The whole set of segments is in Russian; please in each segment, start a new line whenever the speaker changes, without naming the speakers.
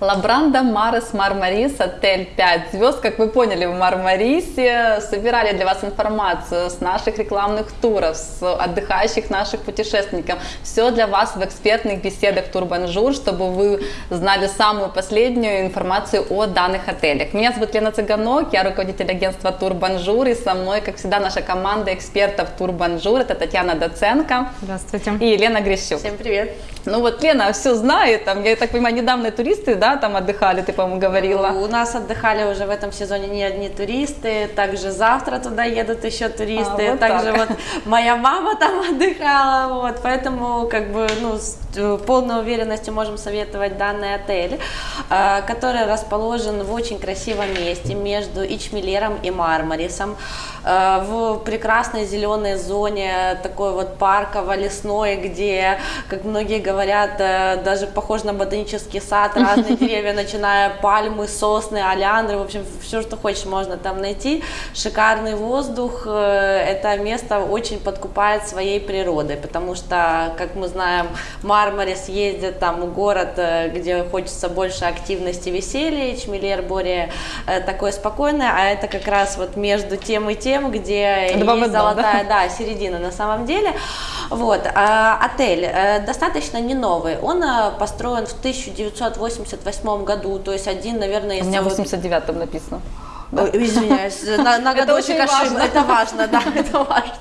Labranda Mares Marmaris, отель 5 звезд. Как вы поняли, в Мармарисе собирали для вас информацию с наших рекламных туров, с отдыхающих наших путешественников. Все для вас в экспертных беседах Тур Бонжур, чтобы вы знали самую последнюю информацию о данных отелях. Меня зовут Лена Цыганок, я руководитель агентства Тур Бонжур, и со мной, как всегда, наша команда экспертов Тур Бонжур. Это Татьяна Доценко.
Здравствуйте.
И Елена Грищук.
Всем привет.
Ну вот Лена все знает, там, я так понимаю, недавно туристы, да, там отдыхали, ты, по-моему, говорила.
У нас отдыхали уже в этом сезоне не одни туристы, также завтра туда едут еще туристы,
А, вот
также
так.
вот моя мама там отдыхала, вот, поэтому как бы, ну, с э, полной уверенностью можем советовать данный отель, э, который расположен в очень красивом месте между Ичмелером и Мармарисом, в прекрасной зеленой зоне, такой вот парково-лесной, где, как многие говорят, э, даже похож на ботанический сад, разные деревья, начиная пальмы, сосны, олеандры, в общем, все, что хочешь, можно там найти. Шикарный воздух, э, это место очень подкупает своей природой, потому что, как мы знаем, Мармарис ездит там в город, э, где хочется больше активности, веселья, Чмелер более э, такой спокойный, а это как раз вот между тем и тем, где
Два
есть
одном, да?
золотая, да, середина на самом деле. Вот, а, отель э, достаточно не новый, он э, построен в 1988 году, то есть один, наверное, из
У меня в
вот-
89-м написано.
Ой, извиняюсь, на, на
Это
годочек
очень
ошиб-
важно.
Это важно, да, это важно.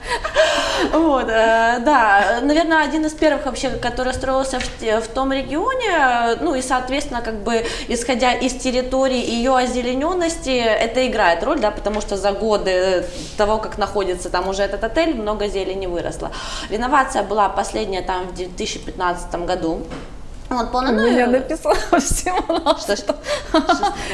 Вот, э, да, наверное, один из первых вообще, который строился в, в том регионе, ну и, соответственно, как бы, исходя из территории и ее озелененности, это играет роль, да, потому что за годы того, как находится там уже этот отель, много зелени выросло. Реновация была последняя там в 2015 году. Вот, полно,
У
ну,
меня написано в 17.
Что, что?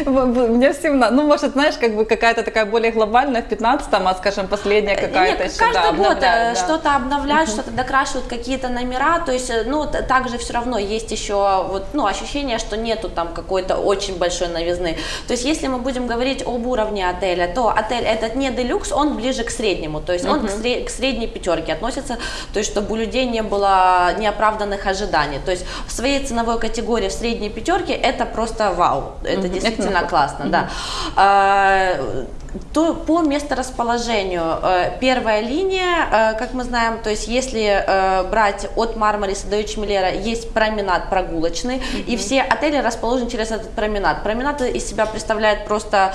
Меня в 17. Ну, может, знаешь, как бы какая-то такая более глобальная в 15-м, а, скажем, последняя какая-то еще,
каждый
да,
год э,
да.
что-то обновляют, что-то докрашивают, какие-то номера, то есть, э, ну, также все равно есть еще вот, ну, ощущение, что нету там какой-то очень большой новизны. То есть, если мы будем говорить об уровне отеля, то отель этот не делюкс, он ближе к среднему, то есть он к, сре- к средней пятерке относится, то есть, чтобы у людей не было неоправданных ожиданий. То есть, в своей ценовой категории в средней пятерке это просто вау, это действительно классно, да. А, то по месторасположению э, первая линия, э, как мы знаем, то есть если э, брать от Мармариса до Ичмелера, есть променад прогулочный, и все отели расположены через этот променад. Променад из себя представляет просто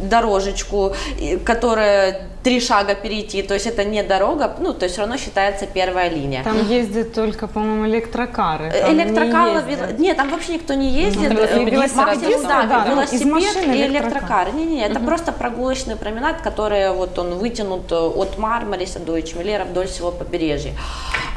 дорожечку, которая три шага перейти, то есть это не дорога, ну, то есть все равно считается первая линия.
Там ездят только, по-моему, электрокары. Там не
Электрокары, вел- нет, там вообще никто не ездит.
Ну,
Э, Максимум,
разве
да,
да,
ну,
велосипед
машины
и
электрокар.
электрокар. Не-не-не, это просто прогулочный променад, который вот он вытянут э, от Мармариса до Ичмелера вдоль всего побережья.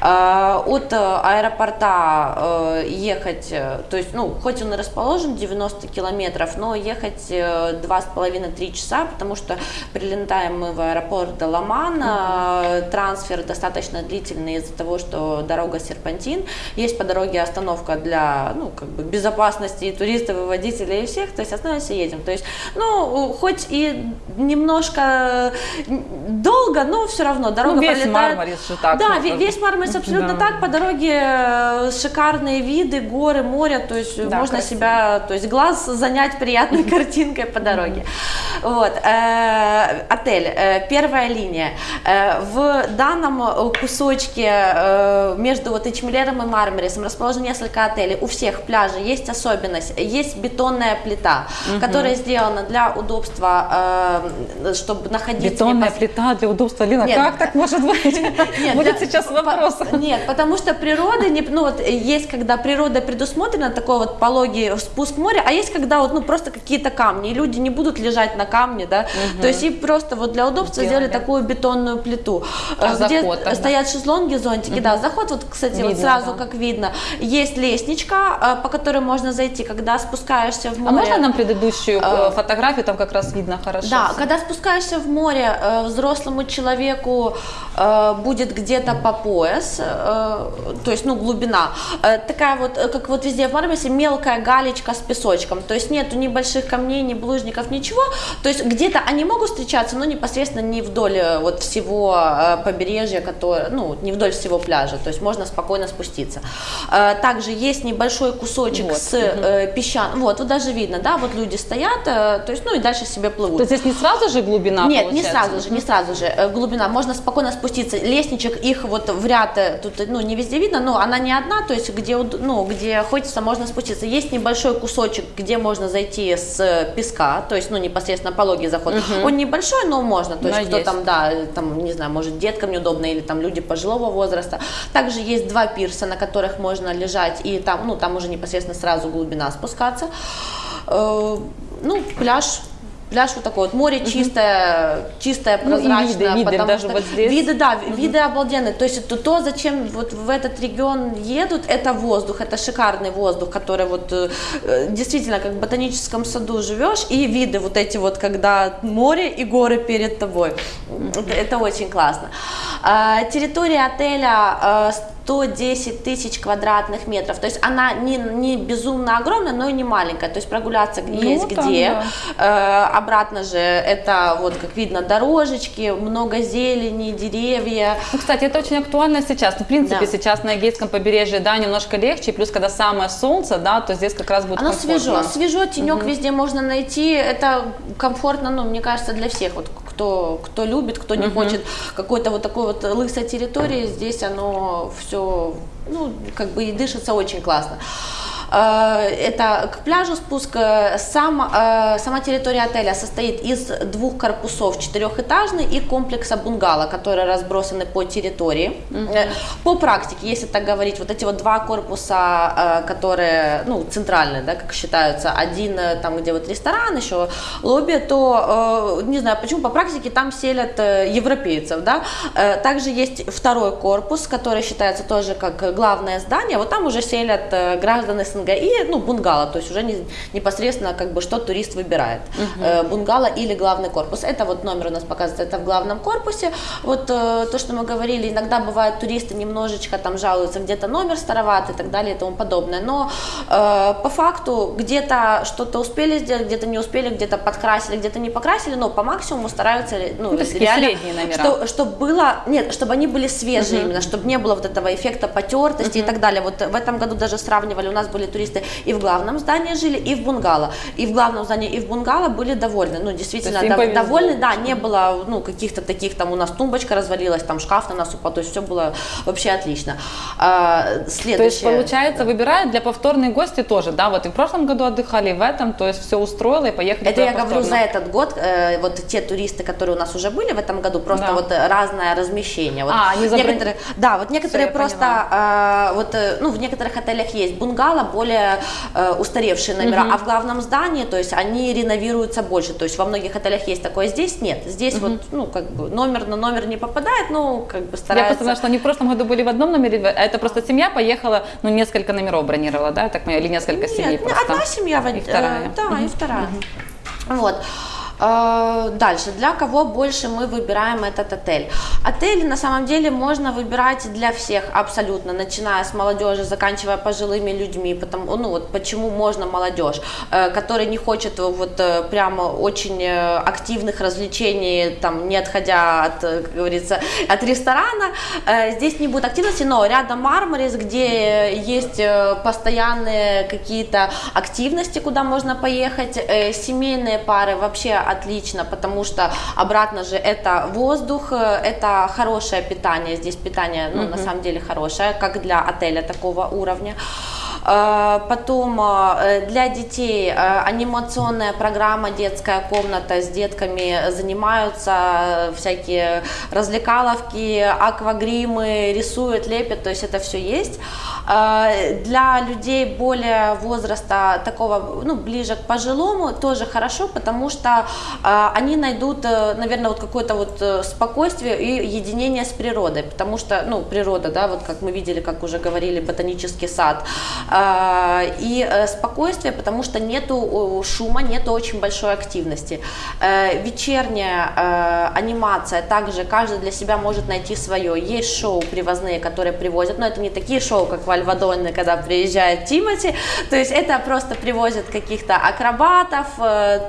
Э, От э, аэропорта э, ехать, то есть, ну, хоть он и расположен 90 километров, но ехать э, два с половиной три часа, потому что прилетаем мы в аэропорт Ламан, э, трансфер достаточно длительный из-за того, что дорога серпантин, есть по дороге остановка для, ну, как бы безопасности и туристов, и водителей, и всех, то есть остановимся и едем, то есть, ну, хоть и немножко долго, но все равно дорога
Ну, весь
пролетает.
Мармарис же так.
Да, весь Мармарис абсолютно
Да.
так, по дороге э, шикарные виды, горы, море, то есть
Да,
можно
красиво.
себя, то есть глаз занять приятной картинкой по дороге. Вот, э, отель, э, первая линия. Э, в данном э, кусочке э, между вот Ичмелером и Мармарисом расположено несколько отелей. У всех пляжей есть особенность, есть бетонная плита, которая сделана для удобства, э, чтобы находиться
Бетонная
непос-
плита для удобства. Лена,
Нет,
как так может быть?
Нет,
Будет
да,
сейчас
по-
вопрос.
Нет, потому что природа, не, ну вот есть, когда природа предусмотрена, такой вот пологий спуск в море, а есть, когда вот, ну просто какие-то камни, и люди не будут лежать на камне, да, то есть и просто вот для удобства
Сделали.
сделали такую бетонную плиту,
А
э, где
заход тогда?
стоят шезлонги, зонтики, да, заход вот, кстати, вот
Видно,
сразу
да.
как видно, есть лестничка, э, по которой можно зайти, когда спускаешься в
А
море.
можно нам предыдущую
Э,
э, фотографию, там как раз видно хорошо.
Да,
всё.
когда спускаешься в море, взрослому человеку будет где-то по пояс, метрес, э, то есть, ну, глубина. Э, такая вот, э, как вот везде в Мармарисе, мелкая галечка с песочком. То есть нету ни больших камней, ни булыжников, ничего. То есть где-то они могут встречаться, но непосредственно не вдоль вот всего побережья, которое, ну, не вдоль всего пляжа. То есть можно спокойно спуститься. Также есть небольшой кусочек
Вот,
с э, песчан. Вот, вот даже видно, да, вот люди стоят, то есть, ну и дальше себе плывут.
То есть здесь не сразу же глубина
Нет, не
получается?
сразу же, не сразу же. Глубина, можно спокойно спуститься. Лестничек их вот в ряд, тут, ну, не везде видно, но она не одна, то есть где, ну, где хочется, можно спуститься. Есть небольшой кусочек, где можно зайти с песка, то есть, ну, непосредственно пологий заход. Он небольшой, но можно, то есть,
Но
кто
есть.
там, да, там, не знаю, может, деткам неудобно, или там люди пожилого возраста. Также есть два пирса, на которых можно лежать, и там, ну, там уже непосредственно сразу глубина спускаться. Э, Ну, пляж, пляж вот такой вот, море чистое, чистое,
Ну, виды,
прозрачное.
виды
потому
даже
что
вот здесь.
Виды, да, виды обалденные. То есть это то, зачем вот в этот регион едут, это воздух, это шикарный воздух, который вот э, действительно как в ботаническом саду живешь, и виды вот эти вот, когда море и горы перед тобой. Это, это очень классно. А, территория отеля э, 110 тысяч квадратных метров. То есть она не, не безумно огромная, но и не маленькая. То есть прогуляться
Ну,
есть
там,
где.
да.
Э, обратно же это вот как видно дорожечки, много зелени, деревья.
Ну, кстати, это очень актуально сейчас. Ну, в принципе,
Да.
сейчас на Эгейском побережье, да, немножко легче, плюс, когда самое солнце, да, то здесь как раз будет
Оно
комфортно.
свежо, свежо, тенек везде можно найти. Это комфортно, ну, мне кажется, для всех. Вот кто, кто любит, кто не хочет какой-то вот такой вот лысой территории, здесь оно все, ну, как бы и дышится очень классно. Э, Это к пляжу спуск. Э, Сам, э, сама территория отеля состоит из двух корпусов, четырехэтажный и комплекса бунгало, которые разбросаны по территории. Э, По практике, если так говорить, вот эти вот два корпуса, которые, ну, центральные, да, как считаются, один там, где вот ресторан, еще лобби, то, не знаю почему, по практике там селят европейцев, да. Также есть второй корпус, который считается тоже как главное здание, вот там уже селят э, граждан СНГ и, ну, бунгало, то есть уже не- непосредственно как бы что турист выбирает, Э, бунгало или главный корпус. Это вот номер у нас показывается, это в главном корпусе. Вот э, то, что мы говорили, иногда бывают туристы немножечко там жалуются, где-то номер староват и так далее и тому подобное, но э, по факту где-то что-то успели сделать, где-то не успели, где-то подкрасили, где-то не покрасили, но по максимуму стараются, ну,
Ну, такие
реально,
номера.
что- чтобы было, нет, чтобы они были свежие именно, чтобы не было вот этого эффекта потертости и так далее. Вот в этом году даже сравнивали, у нас были туристы и в главном здании жили, и в бунгало. И в главном здании, и в бунгало были довольны. Ну, действительно, дов- довольны, да, не было, ну, каких-то таких, там, у нас тумбочка развалилась, там, шкаф на нас упал, то есть все было вообще отлично. А, следующее.
То есть, получается, выбирают для повторные гости тоже, да, вот и в прошлом году отдыхали, и в этом, то есть все устроило и поехали
Это я говорю за
повторно.
этот год, э, вот те туристы, которые у нас уже были в этом году, просто
Да.
вот разное размещение. Вот
А, они забрали-
некоторые, да, вот некоторые
я
просто, э, вот, ну, в некоторых отелях есть бунгало, более э, устаревшие номера, а в главном здании, то есть они реновируются больше, то есть во многих отелях есть такое, здесь нет, здесь вот, ну, как бы номер на номер не попадает, ну, как бы
Я
стараются.
просто знаю, что они в прошлом году были в одном номере, а это просто семья поехала, ну, несколько номеров бронировала, да, я так или несколько семей
Нет, ну,
просто.
одна семья,
И вторая.
э, да, и вторая. Вот. Э, Дальше, для кого больше мы выбираем этот отель? Отель на самом деле можно выбирать для всех абсолютно, начиная с молодежи, заканчивая пожилыми людьми, потому, ну вот почему можно молодежь, э, которая не хочет вот э, прямо очень активных развлечений, там не отходя от, как говорится, от ресторана, здесь не будет активности, но рядом Мармарис, где есть постоянные какие-то активности, куда можно поехать, семейные пары вообще отлично, потому что обратно же это воздух, э, это хорошее питание, здесь питание, ну, на самом деле хорошее, как для отеля такого уровня. Э, Потом э, для детей э, анимационная программа «Детская комната» с детками занимаются, э, всякие развлекаловки, аквагримы, рисуют, лепят, то есть это все есть. Для людей более возраста такого, ну, ближе к пожилому, тоже хорошо, потому что они найдут, э, наверное, вот какое-то вот спокойствие и единение с природой, потому что, ну, природа, да, вот как мы видели, как уже говорили, ботанический сад, а, и э, спокойствие, потому что нету шума, нету очень большой активности. Э, вечерняя э, анимация также каждый для себя может найти свое. Есть шоу привозные, которые привозят, но это не такие шоу, как в Альвадоне, когда приезжает Тимати, то есть это просто привозят каких-то акробатов,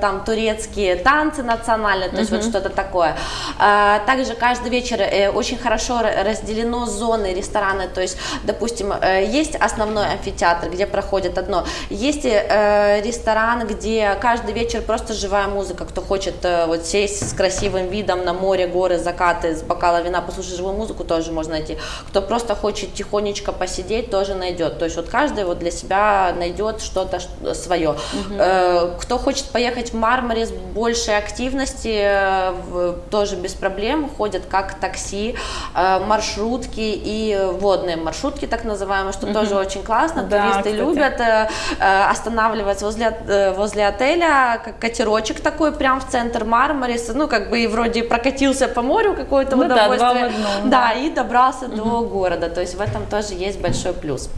там турецкие танцы национальные, то есть вот что-то такое. А, Также каждый вечер очень хорошо ра- разделено зоны рестораны, то есть, допустим, есть основной амфитеатр, где проходит одно, есть э, ресторан, где каждый вечер просто живая музыка, кто хочет э, вот сесть с красивым видом на море, горы, закаты, с бокала вина, послушать живую музыку, тоже можно найти. Кто просто хочет тихонечко посидеть, тоже найдет. То есть вот каждый вот для себя найдет что-то свое. Э, Кто хочет поехать в Мармаре с большей активности, э, в- тоже без проблем, ходят как такси, э, маршрутки и водные маршрутки, так называемые, что тоже очень классно.
Да,
Туристы
кстати.
любят э, э, останавливаться возле, э, возле отеля, как катерочек такой, прям в центр Мармариса, ну, как бы и вроде прокатился по морю какое-то
Ну да, два в
удовольствие.
одном,
да, и добрался до города, то есть в этом тоже есть большой плюс.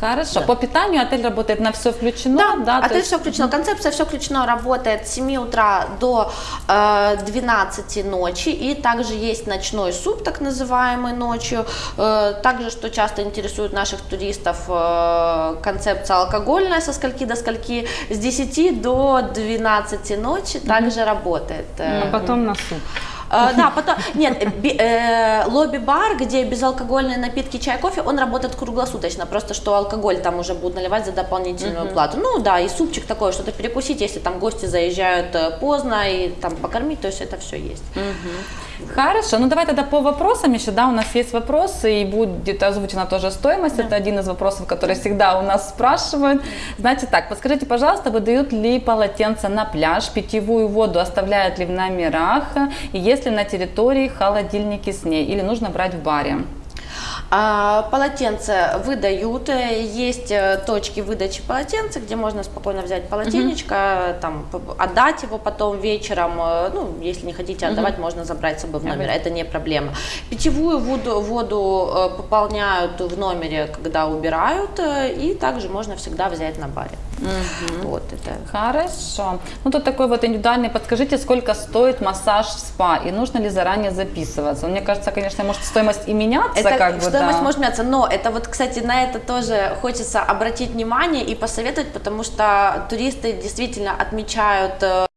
Хорошо. По питанию отель работает на все включено, да? то
отель
есть-
все включено, концепция все включено, работает с 7 утра до э, 12 ночи, и также есть ночной суп, так называемый ночью, Э, также, что часто интересует наших туристов, э, концепция алкогольная со скольки до скольки, с 10 до 12 ночи также работает. Э,
А потом на суп.
Э, Да, потом, нет, э, би- лобби-бар, где безалкогольные напитки, чай, кофе, он работает круглосуточно, просто что алкоголь там уже будут наливать за дополнительную плату. Ну да, и супчик такой, что-то перекусить, если там гости заезжают э, поздно, и там покормить, то есть это все есть.
Хорошо, ну давай тогда по вопросам еще, да, у нас есть вопросы, и будет озвучена тоже стоимость, это один из вопросов, который всегда у нас спрашивают. Знаете так, подскажите, пожалуйста, выдают ли полотенца на пляж, питьевую воду оставляют ли в номерах, и есть ли на территории холодильники с ней, или нужно брать в баре?
А, полотенце выдают, э, есть э, точки выдачи полотенца, где можно спокойно взять полотенечко, там, п- отдать его потом вечером, э, ну, если не хотите отдавать, можно забрать с собой в номер, это не проблема. Питьевую воду, воду пополняют в номере, когда убирают, и также можно всегда взять на баре. Вот это.
Хорошо. Ну тут такой вот индивидуальный, подскажите, сколько стоит массаж в спа, и нужно ли заранее записываться? Мне кажется, конечно, может стоимость и меняться,
Это
как бы,
стоимость
да.
может меняться, но это вот, кстати, на это тоже хочется обратить внимание и посоветовать, потому что туристы действительно отмечают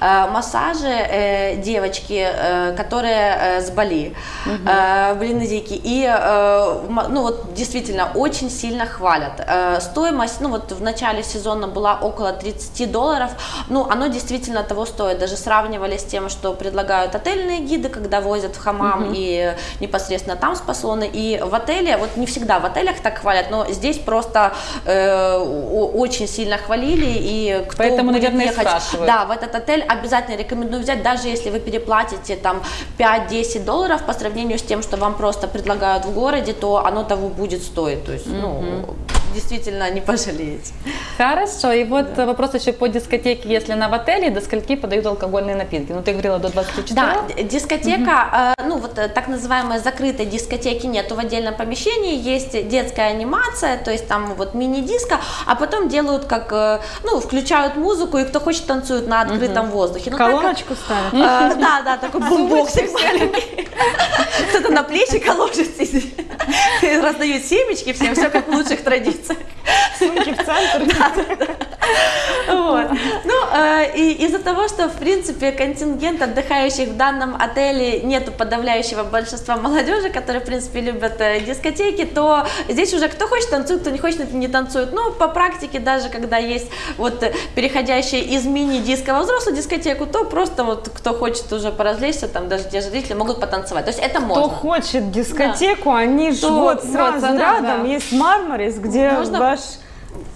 массажи э, девочки, э, которые э, с Бали, э, в Индонезийке, и э, ну вот действительно очень сильно хвалят. Э, стоимость, ну вот в начале сезона была около 30 долларов, ну оно действительно того стоит, даже сравнивали с тем, что предлагают отельные гиды, когда возят в хамам и непосредственно там спа-салоны, и в отеле, вот не всегда в отелях так хвалят, но здесь просто э, очень сильно хвалили, и кто
Поэтому,
будет
наверное,
ехать,
спрашивают.
да, в этот отель обязательно рекомендую взять, даже если вы переплатите там 5-10 долларов по сравнению с тем, что вам просто предлагают в городе, то оно того будет стоить. То есть, ну, действительно не пожалеете.
Хорошо, и вот вопрос еще по дискотеке, если она в отеле, до скольки подают алкогольные напитки? Ну, ты говорила до 24?
Да, дискотека, э, ну вот э, так называемой закрытой дискотеки нету в отдельном помещении, есть детская анимация, то есть там вот мини-диско, а потом делают как, э, ну, включают музыку, и кто хочет танцует на открытом воздухе. Ну, так как-
Колоночку ставят.
Э, Да, да, такой бумбоксик маленький. Кто-то на плечико ложится и раздают семечки всем, все как в лучших традициях.
Сумки в центр.
Вот. Ну, э, и из-за того, что, в принципе, контингент отдыхающих в данном отеле нету подавляющего большинства молодежи, которые, в принципе, любят э, дискотеки, то здесь уже кто хочет танцует, кто не хочет не танцует. Но по практике, даже когда есть вот переходящие из мини-диска во взрослую дискотеку, то просто вот кто хочет уже поразвлечься, там даже те же зрители могут потанцевать. То есть это
Кто
можно.
хочет дискотеку, они же вот
вот,
сразу
да,
рядом
да.
есть Мармарис, где
Можно-
ваш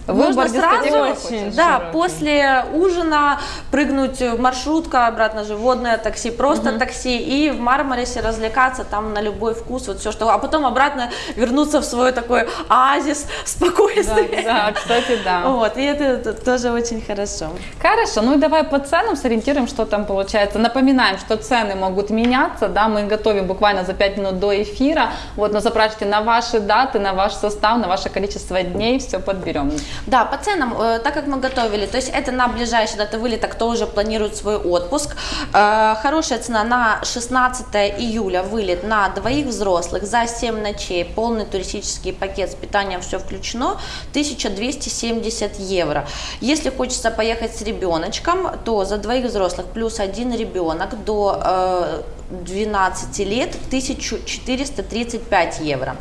Выбор
Можно сразу,
очень
да,
широкий.
после ужина прыгнуть в маршрутка, обратно же водное такси, просто такси, и в Мармарисе развлекаться там на любой вкус, вот все что, а потом обратно вернуться в свой такой оазис спокойствия.
Да, кстати, да.
Вот, и это, это тоже очень хорошо.
Хорошо, ну и давай по ценам сориентируем, что там получается. Напоминаем, что цены могут меняться, да, мы готовим буквально за 5 минут до эфира, вот, но запрашивайте на ваши даты, на ваш состав, на ваше количество дней, все подберем.
Да, по ценам, э, так как мы готовили, то есть это на ближайшие даты вылета, кто уже планирует свой отпуск. Э, хорошая цена на 16 июля вылет на двоих взрослых за 7 ночей, полный туристический пакет с питанием, все включено, 1270 евро. Если хочется поехать с ребеночком, то за двоих взрослых плюс один ребенок до э, 12 лет 1435 евро.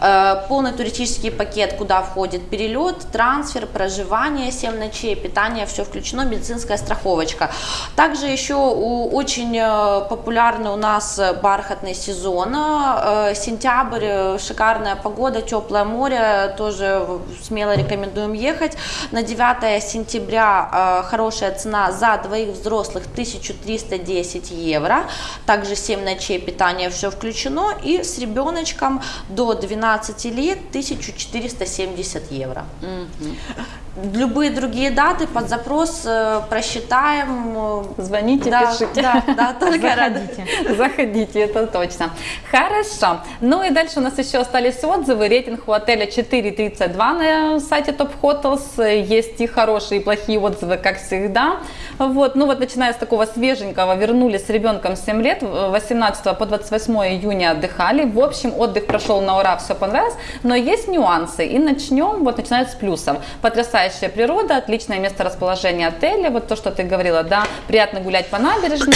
Э, Полный туристический пакет, куда входит перелет, трансфер, проживание, 7 ночей, питание, все включено, медицинская страховочка. Также еще очень э, популярный у нас бархатный сезон. Э, Сентябрь, шикарная погода, теплое море, тоже смело рекомендуем ехать. На 9 сентября хорошая цена за двоих взрослых 1310 евро. Также 7 ночей питание, все включено. И с ребеночком до 12 лет 1470 евро. Любые другие даты под запрос э, просчитаем. э,
Звоните,
да,
пишите.
Да, да, только рада.
Заходите.
Заходите, это точно. Хорошо. Ну и дальше у нас еще остались отзывы. Рейтинг у отеля 4.32 на сайте Top Hotels. Есть и хорошие, и плохие отзывы, как всегда. Вот. Ну вот начиная с такого свеженького, вернулись с ребенком 7 лет, 18 по 28 июня отдыхали. В общем, отдых прошел на ура, все понравилось, но есть нюансы. И начнем, вот начинают с плюсов. Потрясающая природа, отличное место расположения отеля, вот то, что ты говорила, да, приятно гулять по набережной.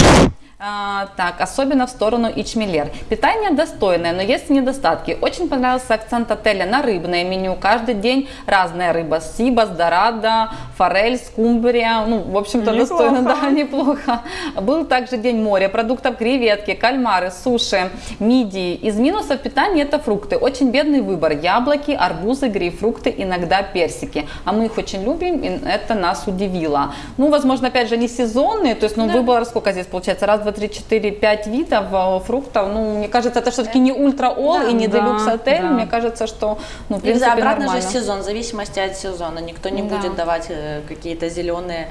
А, так, особенно в сторону Ичмелер. Питание достойное, но есть недостатки. Очень понравился акцент отеля на рыбное меню. Каждый день разная рыба. Сибас, дорадо, форель, скумбрия. Ну, в общем-то, достойно, да, неплохо. Был также день моря, продуктов креветки, кальмары, суши, мидии. Из минусов питания это фрукты. Очень бедный выбор. Яблоки, арбузы, грейпфрукты, иногда персики. А мы их очень любим, и это нас удивило. Ну, возможно, опять же, не сезонные, то есть, ну, выбор сколько здесь получается? Раз, два, три, четыре, пять видов э, фруктов. Ну, мне кажется, это все-таки не ультра-ол
Да.
и не
Да,
делюкс отель.
да.
Мне кажется, что, ну, в
И
принципе,
да, обратно
нормально.
же сезон, в зависимости от сезона. Никто не
Да.
будет давать э, какие-то зеленые.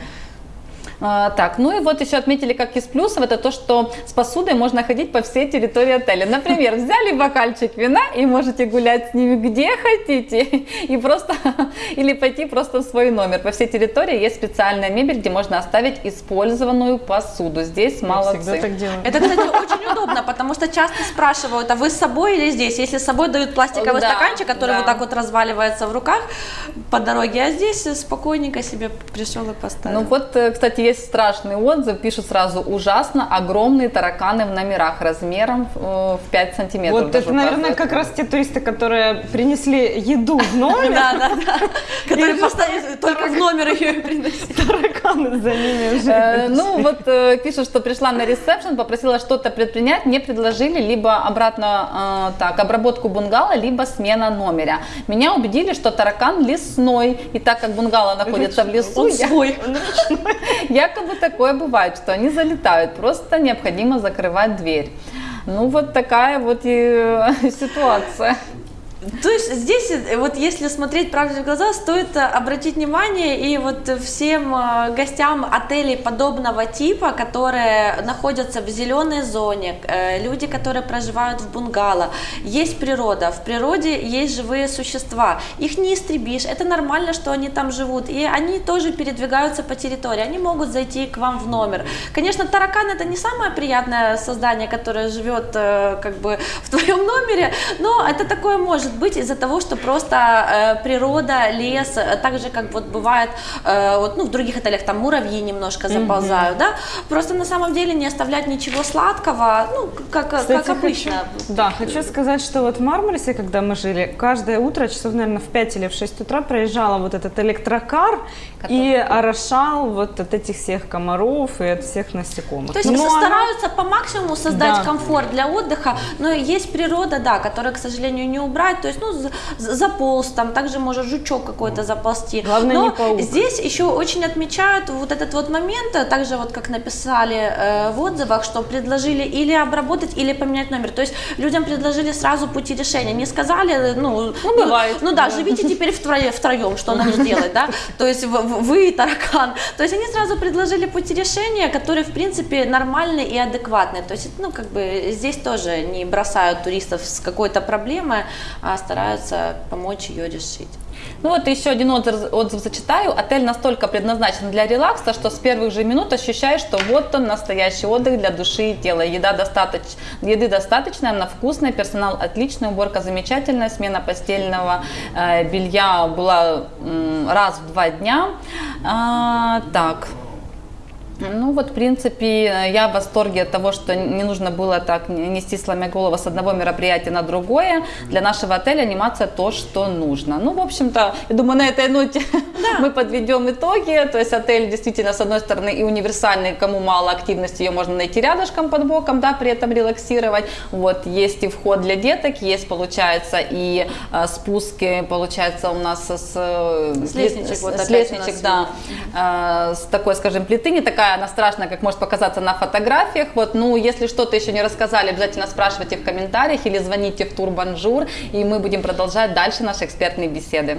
А, так, ну и вот еще отметили, как из плюсов, это то, что с посудой можно ходить по всей территории отеля. Например, взяли бокальчик вина и можете гулять с ними где хотите, и просто, или пойти просто в свой номер. По всей территории есть специальная мебель, где можно оставить использованную посуду. Здесь молодцы.
всегда так делаю.
Это, кстати, очень удобно, потому что часто спрашивают, а вы с собой или здесь? Если с собой дают пластиковый
Да,
стаканчик, который
да.
вот так вот разваливается в руках по дороге, а здесь спокойненько себе пришел и поставил.
Ну вот, э, кстати, есть страшный отзыв, пишут сразу ужасно, огромные тараканы в номерах размером э, в 5 сантиметров.
Вот это, наверное, как раз те туристы, которые принесли еду в номер,
Да, да, да. Который просто только в номер ее и приносит.
тараканы за ними уже.
Э, Ну вот э, пишут, что пришла на ресепшн, попросила что-то предпринять, мне предложили либо обратно так обработку бунгало, либо смена номера. Меня убедили, что таракан лесной, и так как бунгало находится в лесу, я-. Якобы такое бывает, что они залетают, просто необходимо закрывать дверь. Ну вот такая вот и э, ситуация.
То есть здесь, э, вот если смотреть правде в глаза, стоит э, обратить внимание и вот всем э, гостям отелей подобного типа, которые находятся в зеленой зоне, люди, которые проживают в бунгало, есть природа, в природе есть живые существа, их не истребишь, это нормально, что они там живут, и они тоже передвигаются по территории, они могут зайти к вам в номер. Конечно, таракан это не самое приятное создание, которое живет как бы в твоем номере, но это такое может быть из-за того, что просто э, природа, лес, э, так же как вот бывает э, вот, ну, в других отелях там муравьи немножко заползают, да, просто на самом деле не оставлять ничего сладкого, ну как,
Кстати,
как обычно.
Хочу, да, хочу сказать, что вот в Мармарисе, когда мы жили, каждое утро, часов, наверное, в 5 или в 6 утра проезжала вот этот электрокар и орошал вот от этих всех комаров и от всех насекомых.
То есть
Но она-
стараются по максимуму создать
Да.
комфорт для отдыха, но есть природа, да, которую, к сожалению, не убрать. То есть, ну, за- за- заполз там, также может жучок какой-то заползти.
Главное,
Но
не паук.
здесь еще очень отмечают вот этот вот момент, э, также вот как написали э, в отзывах, что предложили или обработать, или поменять номер. То есть людям предложили сразу пути решения, не сказали, э, ну,
Ну, бывает.
ну да, живите теперь втроем, втроем что нам делать, да? То есть вы и таракан. То есть они сразу предложили пути решения, которые, в принципе, нормальные и адекватные. То есть, ну, как бы здесь тоже не бросают туристов с какой-то проблемой, а стараются помочь ее решить.
Ну вот еще один отзыв, отзыв зачитаю. Отель настолько предназначен для релакса, что с первых же минут ощущаешь, что вот он настоящий отдых для души и тела. Еда достаточ... Еды достаточно, она вкусная, персонал отличный, уборка замечательная, смена постельного э, белья была м, раз в два дня. А, так, ну вот, в принципе, я в восторге от того, что не нужно было так нести сломя голову с одного мероприятия на другое. Для нашего отеля анимация то, что нужно. Ну, в общем-то, я думаю, на этой ноте мы подведем итоги. То есть отель действительно, с одной стороны, и универсальный, кому мало активности, ее можно найти рядышком под боком, да, при этом релаксировать. Вот, есть и вход для деток, есть, получается, и э, спуски, получается, у нас с, э,
С лестничек, вот
с лестничек, да, э, с такой, скажем, плиты, не такая она страшная, как может показаться на фотографиях. Вот, ну, если что-то еще не рассказали, обязательно спрашивайте в комментариях или звоните в Тур Бонжур, и мы будем продолжать дальше наши экспертные беседы.